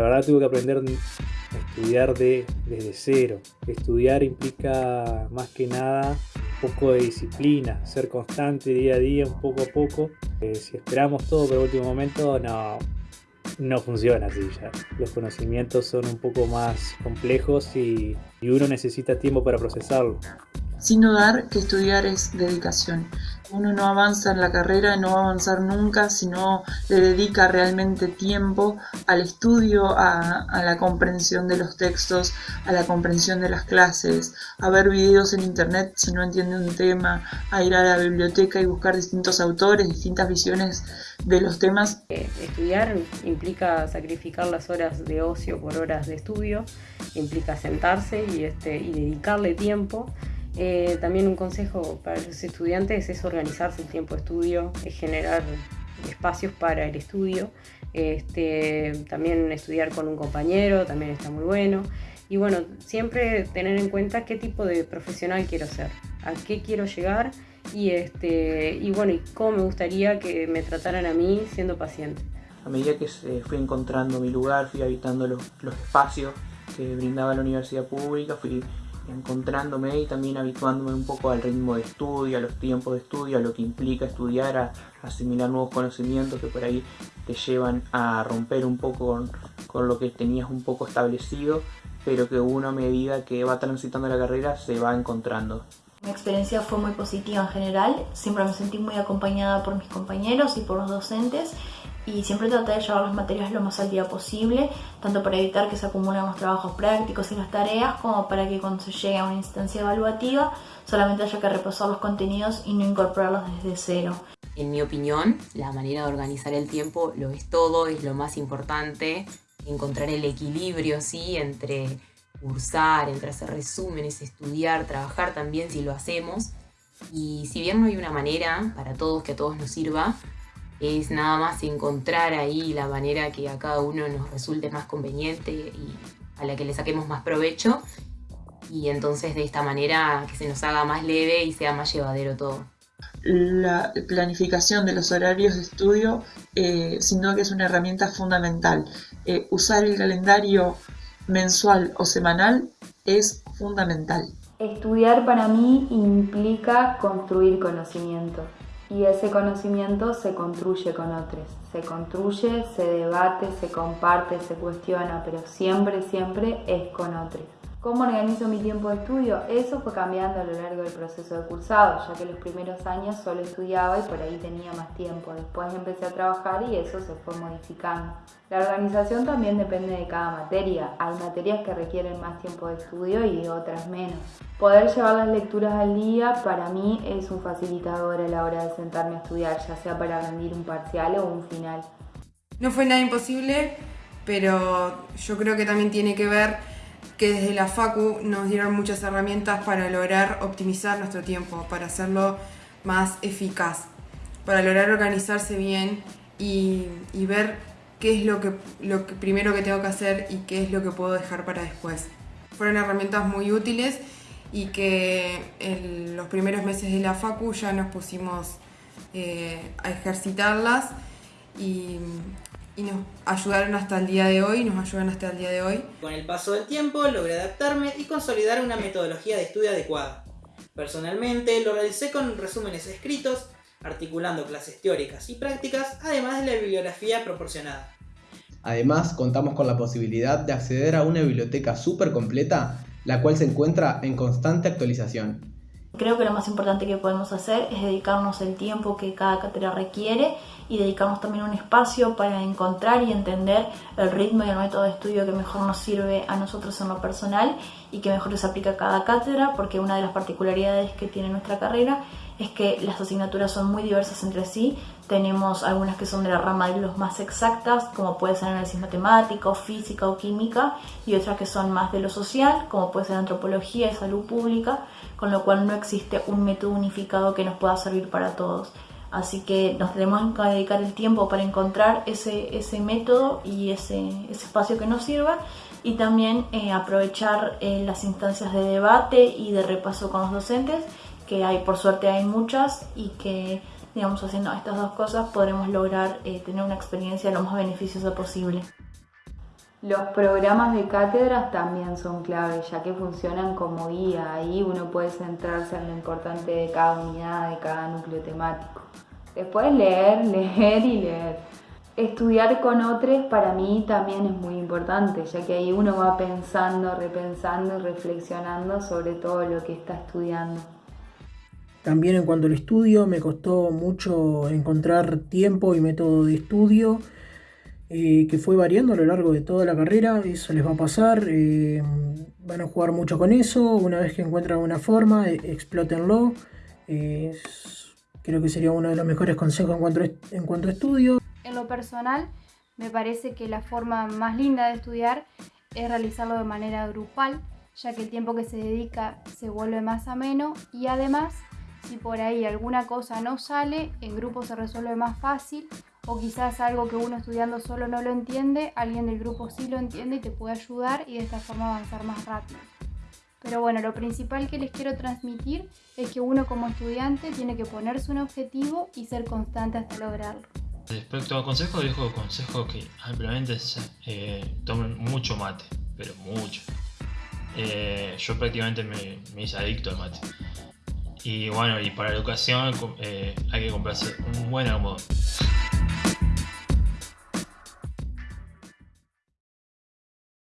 la verdad tuve que aprender a estudiar de, desde cero. Estudiar implica más que nada un poco de disciplina, ser constante día a día, un poco a poco. Eh, si esperamos todo para el último momento, no, no funciona así ya. Los conocimientos son un poco más complejos y, y uno necesita tiempo para procesarlo. Sin dudar que estudiar es dedicación. Uno no avanza en la carrera, no va a avanzar nunca si no le dedica realmente tiempo al estudio, a, la comprensión de los textos, a la comprensión de las clases, a ver videos en internet si no entiende un tema, a ir a la biblioteca y buscar distintos autores, distintas visiones de los temas. Eh, estudiar implica sacrificar las horas de ocio por horas de estudio, implica sentarse y, este, y dedicarle tiempo eh, también un consejo para los estudiantes es organizarse el tiempo de estudio, es generar espacios para el estudio, este, también estudiar con un compañero también está muy bueno. Y bueno, siempre tener en cuenta qué tipo de profesional quiero ser, a qué quiero llegar y, este, y bueno, y cómo me gustaría que me trataran a mí siendo paciente. A medida que fui encontrando mi lugar, fui habitando los, los espacios que brindaba la universidad pública, fui encontrándome y también habituándome un poco al ritmo de estudio, a los tiempos de estudio, a lo que implica estudiar, a, asimilar nuevos conocimientos que por ahí te llevan a romper un poco con, con, lo que tenías un poco establecido, pero que uno a medida que va transitando la carrera se va encontrando. Mi experiencia fue muy positiva en general, siempre me sentí muy acompañada por mis compañeros y por los docentes y siempre traté de llevar las materias lo más al día posible, tanto para evitar que se acumulen los trabajos prácticos y las tareas, como para que cuando se llegue a una instancia evaluativa solamente haya que repasar los contenidos y no incorporarlos desde cero. En mi opinión, la manera de organizar el tiempo lo es todo, es lo más importante, encontrar el equilibrio ¿sí? entre cursar, entre hacer resúmenes, estudiar, trabajar también si lo hacemos. Y si bien no hay una manera para todos que a todos nos sirva, es nada más encontrar ahí la manera que a cada uno nos resulte más conveniente y a la que le saquemos más provecho y entonces de esta manera que se nos haga más leve y sea más llevadero todo. La planificación de los horarios de estudio, eh, sino que es una herramienta fundamental. Eh, usar el calendario mensual o semanal es fundamental. Estudiar para mí implica construir conocimiento y ese conocimiento se construye con otros. Se construye, se debate, se comparte, se cuestiona, pero siempre, siempre es con otros. ¿Cómo organizo mi tiempo de estudio? Eso fue cambiando a lo largo del proceso de cursado, ya que los primeros años solo estudiaba y por ahí tenía más tiempo. Después empecé a trabajar y eso se fue modificando. La organización también depende de cada materia. Hay materias que requieren más tiempo de estudio y otras menos. Poder llevar las lecturas al día para mí es un facilitador a la hora de sentarme a estudiar, ya sea para rendir un parcial o un final. No fue nada imposible, pero yo creo que también tiene que ver que desde la FACU nos dieron muchas herramientas para lograr optimizar nuestro tiempo, para hacerlo más eficaz, para lograr organizarse bien y, ver qué es lo que, lo primero que tengo que hacer y qué es lo que puedo dejar para después. Fueron herramientas muy útiles y que en los primeros meses de la FACU ya nos pusimos eh, a ejercitarlas y y nos ayudaron hasta el día de hoy, nos ayudan hasta el día de hoy. Con el paso del tiempo logré adaptarme y consolidar una metodología de estudio adecuada. Personalmente lo realicé con resúmenes escritos, articulando clases teóricas y prácticas, además de la bibliografía proporcionada. Además, contamos con la posibilidad de acceder a una biblioteca súper completa, la cual se encuentra en constante actualización. Creo que lo más importante que podemos hacer es dedicarnos el tiempo que cada cátedra requiere y dedicarnos también un espacio para encontrar y entender el ritmo y el método de estudio que mejor nos sirve a nosotros en lo personal y que mejor se aplica a cada cátedra, porque una de las particularidades que tiene nuestra carrera es que las asignaturas son muy diversas entre sí. Tenemos algunas que son de la rama de los más exactas, como puede ser análisis matemático, física o química, y otras que son más de lo social, como puede ser antropología y salud pública, con lo cual no existe un método unificado que nos pueda servir para todos. Así que nos tenemos que dedicar el tiempo para encontrar ese, ese método y ese, ese, espacio que nos sirva y también eh, aprovechar eh, las instancias de debate y de repaso con los docentes, que hay por suerte hay muchas y que digamos haciendo estas dos cosas podremos lograr eh, tener una experiencia lo más beneficiosa posible. Los programas de cátedras también son clave, ya que funcionan como guía. Ahí uno puede centrarse en lo importante de cada unidad, de cada núcleo temático. Después leer, leer y leer. Estudiar con otros para mí también es muy importante, ya que ahí uno va pensando, repensando y reflexionando sobre todo lo que está estudiando. También en cuanto al estudio, me costó mucho encontrar tiempo y método de estudio, eh, que fue variando a lo largo de toda la carrera, eso les va a pasar, eh, van a jugar mucho con eso, una vez que encuentran una forma, eh, explótenlo, creo que sería uno de los mejores consejos en cuanto, en cuanto a estudio. En lo personal, me parece que la forma más linda de estudiar es realizarlo de manera grupal, ya que el tiempo que se dedica se vuelve más ameno y además si por ahí alguna cosa no sale, en grupo se resuelve más fácil o quizás algo que uno estudiando solo no lo entiende, alguien del grupo sí lo entiende y te puede ayudar y de esta forma avanzar más rápido. Pero bueno, lo principal que les quiero transmitir es que uno como estudiante tiene que ponerse un objetivo y ser constante hasta lograrlo. Respecto a consejos, dijo consejo que ampliamente eh, tomen mucho mate, pero mucho. Eh, yo prácticamente me, me hice adicto al mate. Y bueno, y para la educación eh, hay que comprarse un buen almohadón.